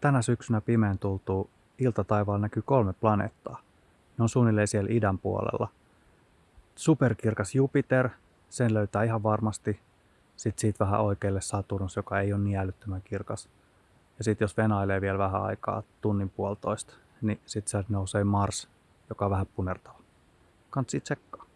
tänä syksynä pimeän tultuu iltataivaalla näkyy kolme planeettaa. Ne on suunnilleen siellä idän puolella. Superkirkas Jupiter, sen löytää ihan varmasti. Sitten siitä vähän oikealle Saturnus, joka ei ole niin älyttömän kirkas. Ja sitten jos venailee vielä vähän aikaa, tunnin puolitoista, niin sitten sieltä nousee Mars, joka on vähän punertava. Kansi tsekkaa.